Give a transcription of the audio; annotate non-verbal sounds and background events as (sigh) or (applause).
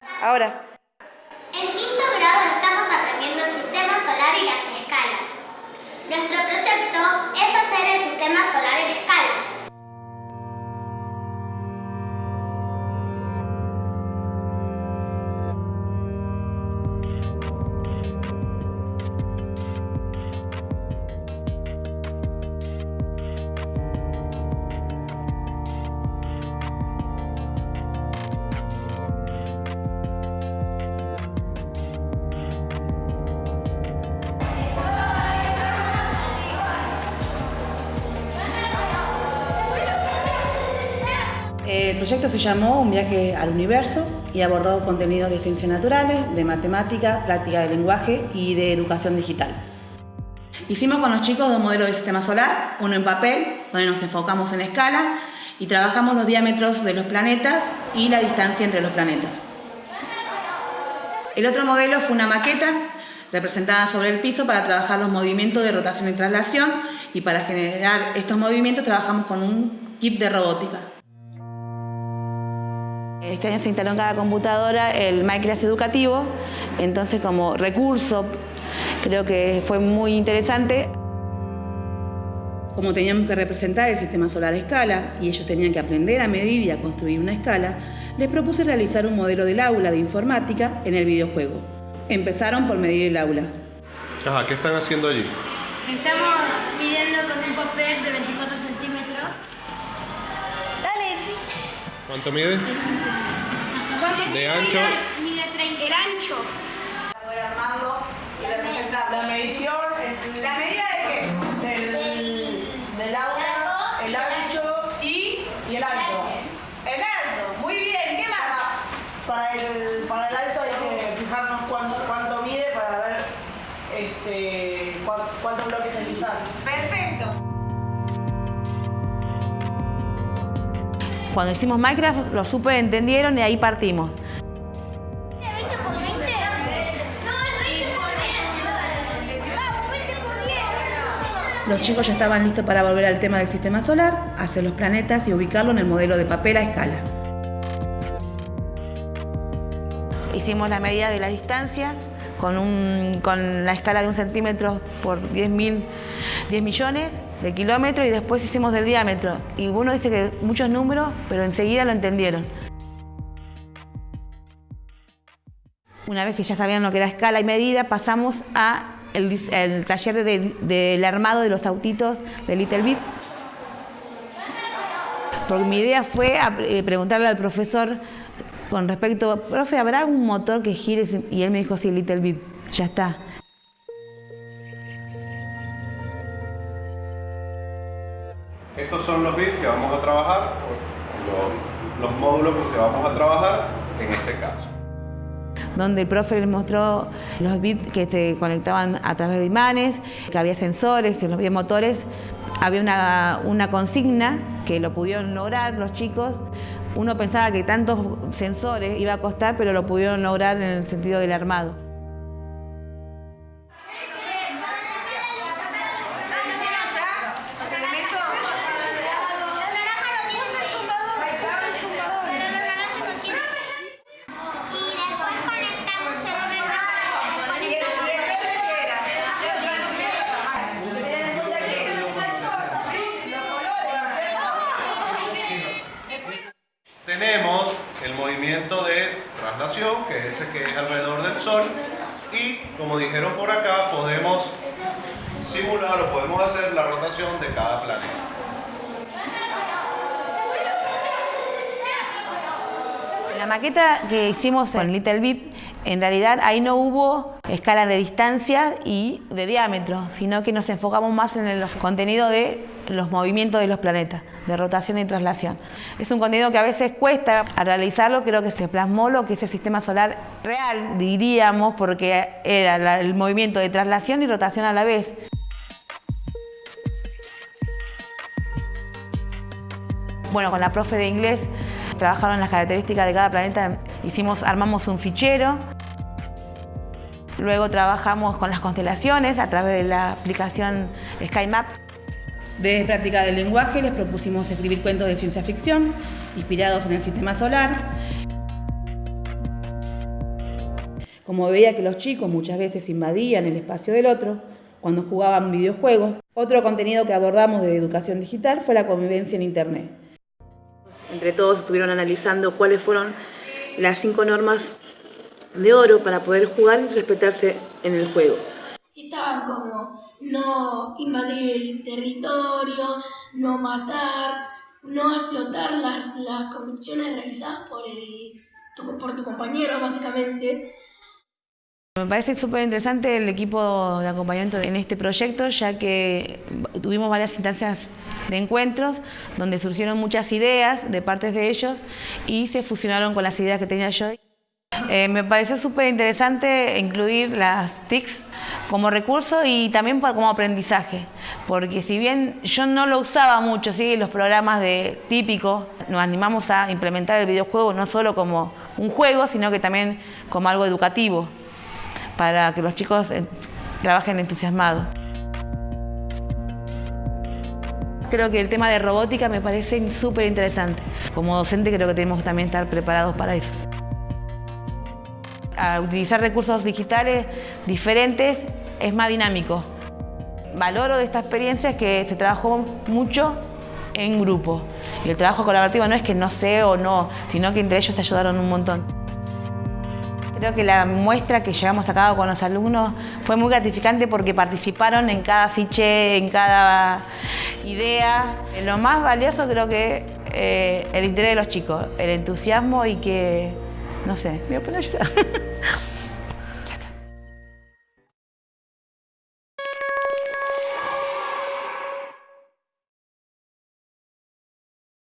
Ahora. En quinto grado estamos aprendiendo el sistema solar y las escalas. Nuestro proyecto es hacer el sistema solar en escalas. Proyecto se llamó Un viaje al universo y abordó contenidos de ciencias naturales, de matemática, práctica de lenguaje y de educación digital. Hicimos con los chicos dos modelos de sistema solar, uno en papel, donde nos enfocamos en escala, y trabajamos los diámetros de los planetas y la distancia entre los planetas. El otro modelo fue una maqueta representada sobre el piso para trabajar los movimientos de rotación y traslación y para generar estos movimientos trabajamos con un kit de robótica. Este año se instaló en cada computadora el Minecraft educativo, entonces como recurso creo que fue muy interesante. Como teníamos que representar el sistema solar a escala y ellos tenían que aprender a medir y a construir una escala, les propuse realizar un modelo del aula de informática en el videojuego. Empezaron por medir el aula. Ajá, ¿qué están haciendo allí? Estamos midiendo con un papel de 24 ¿Cuánto mide? De ancho. Mide 30. El ancho. Para poder armarlo y representar la medición, la medida de qué? Cuando hicimos Minecraft, los super entendieron y ahí partimos. 20 por 20. No, sí, por 10. Vamos, 20 por 10. Los chicos ya estaban listos para volver al tema del sistema solar, hacer los planetas y ubicarlo en el modelo de papel a escala. Hicimos la medida de las distancias con, un- con la escala de un centímetro por 10, mil, 10 millones de kilómetros y después hicimos del diámetro. Y uno dice que muchos números, pero enseguida lo entendieron. Una vez que ya sabían lo que era escala y medida, pasamos a el, taller de- del armado de los autitos de Little Bit. Porque mi idea fue eh, preguntarle al profesor con respecto, profe, ¿habrá algún motor que gire? Y él me dijo, sí, Little Bit, ya está. Estos son los bits que vamos a trabajar, los, los módulos que vamos a trabajar en este caso. donde el profe les mostró los bits que se conectaban a través de imanes, que había sensores, que no había motores. Había una, una consigna que lo pudieron lograr los chicos. Uno pensaba que tantos sensores iba a costar, pero lo pudieron lograr en el sentido del armado. Tenemos el movimiento de traslación, que es ese que es alrededor del Sol, y como dijeron por acá, podemos simular o podemos hacer la rotación de cada planeta. La maqueta que hicimos en Little Bit, en realidad ahí no hubo escala de distancia y de diámetro, sino que nos enfocamos más en el contenido de los movimientos de los planetas, de rotación y traslación. Es un contenido que a veces cuesta a realizarlo, creo que se plasmó lo que es el sistema solar real, diríamos, porque era el movimiento de traslación y rotación a la vez. Bueno, con la profe de inglés trabajaron las características de cada planeta, hicimos, armamos un fichero. Luego trabajamos con las constelaciones a través de la aplicación SkyMap. De práctica del lenguaje les propusimos escribir cuentos de ciencia ficción inspirados en el sistema solar. como veía que los chicos muchas veces invadían el espacio del otro cuando jugaban videojuegos. Otro contenido que abordamos de educación digital fue la convivencia en Internet. Entre todos estuvieron analizando cuáles fueron las cinco normas de oro para poder jugar y respetarse en el juego. Estaban como no invadir el territorio, no matar, no explotar las, las convicciones realizadas por, el, tu, por tu compañero, básicamente. Me parece súper interesante el equipo de acompañamiento en este proyecto, ya que tuvimos varias instancias de encuentros donde surgieron muchas ideas de partes de ellos y se fusionaron con las ideas que tenía yo. Eh, me pareció súper interesante incluir las TICs como recurso y también como aprendizaje, porque si bien yo no lo usaba mucho, ¿sí? los programas de típico, nos animamos a implementar el videojuego no solo como un juego, sino que también como algo educativo, para que los chicos eh, trabajen entusiasmados. Creo que el tema de robótica me parece súper interesante. Como docente creo que tenemos también estar preparados para eso. A utilizar recursos digitales diferentes es más dinámico. Valoro de esta experiencia es que se trabajó mucho en grupo. Y el trabajo colaborativo no es que no sé o no, sino que entre ellos se ayudaron un montón. Creo que la muestra que llevamos a cabo con los alumnos fue muy gratificante porque participaron en cada fiche, en cada idea. Lo más valioso creo que eh, el interés de los chicos, el entusiasmo y que, no sé, me voy a poner a llorar. (laughs)